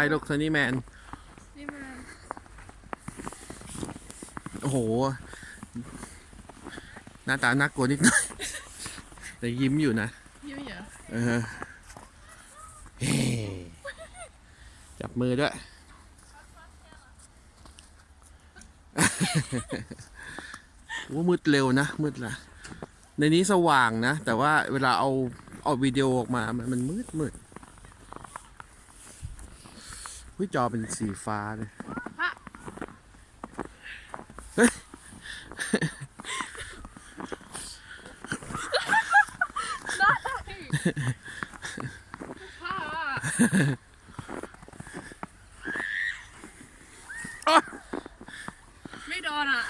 ไปลูกโทนี่แมนนี่มันโอ้โห หน้าตาน่ากลัวนิดหน่อยแต่ยิ้มอยู่นะยิ้มเหรอเออเฮ้จับมือด้วยว่ามืดเร็วนะ มืดละในนี้สว่างนะ แต่ว่าเวลาเอาเอาวิดีโอออกมา มันมันมืดมืด หุ้ยจอเป็นสีฟ้าเลยผ้าไม่โดนอะ